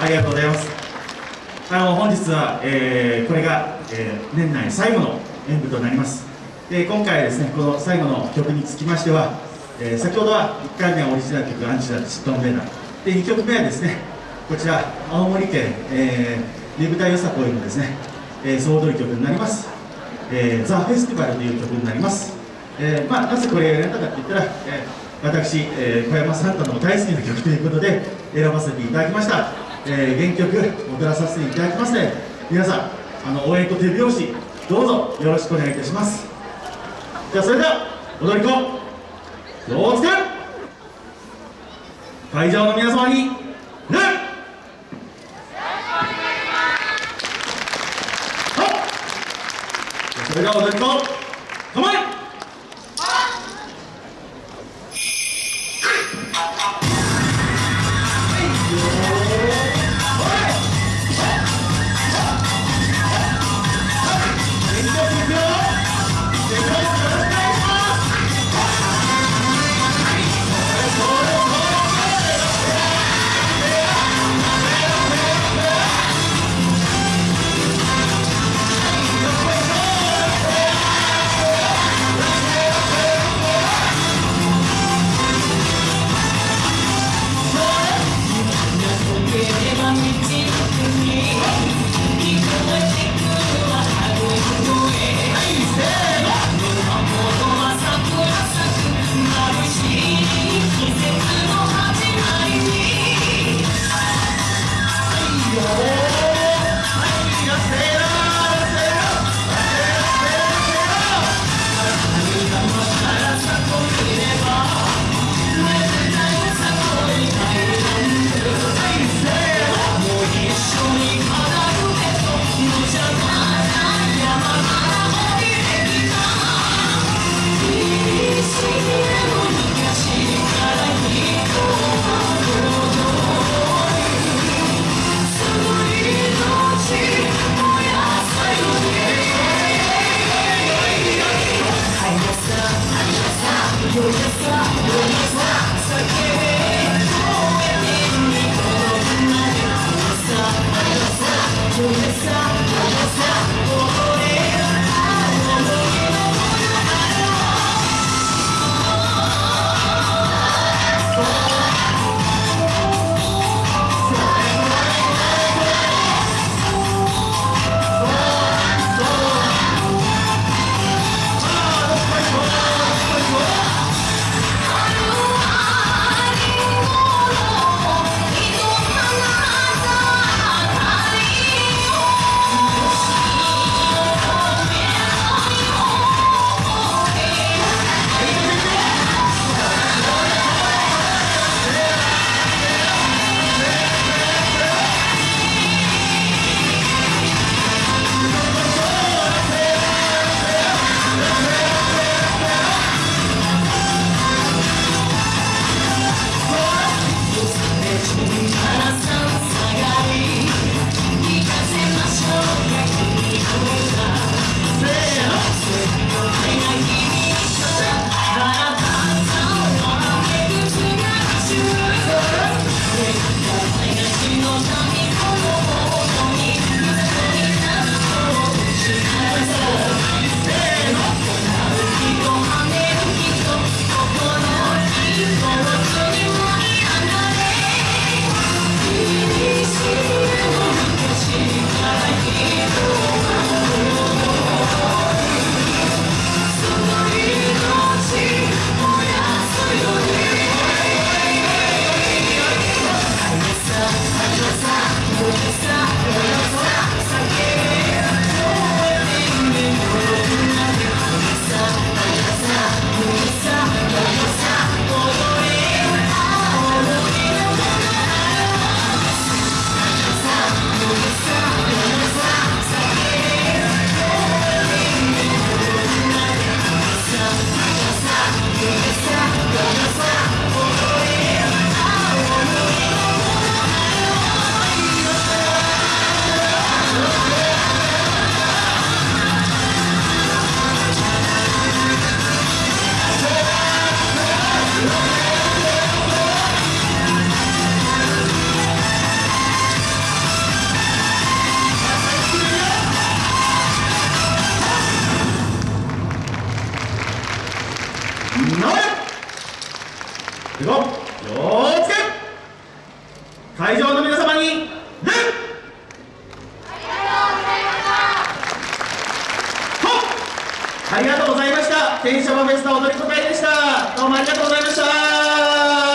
ありがとうございます。あの本日は、えー、これが、えー、年内最後の演舞となります。で今回ですねこの最後の曲につきましては、えー、先ほどは1回目はオリジナル曲「アンチダチットンベーナ」で2曲目はですねこちら青森県、えー、ねぶたよさこいのですね、えー、総踊り曲になります「えー、ザ・フェスティバル」という曲になります、えーまあ、なぜこれを選んだかって言ったら、えー、私、えー、小山サンタの大好きな曲ということで選ばせていただきました、えー、原曲踊らさせていただきますので皆さんあの応援と手拍子どうぞよろしくお願いいたします。じゃあそれでは踊り子ようつけ会場の皆様に礼それでは踊り子構え You're just a, you're just a, 6。気をつけ会場の皆様に礼ありがとうございました天シャフェスタ踊り子会でしたどうもありがとうございました